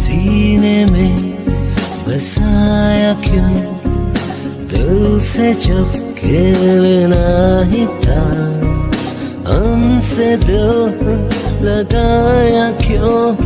सीने में बसाया क्यों? दिल से जब खेलना ही था हमसे दिल लगाया क्यों?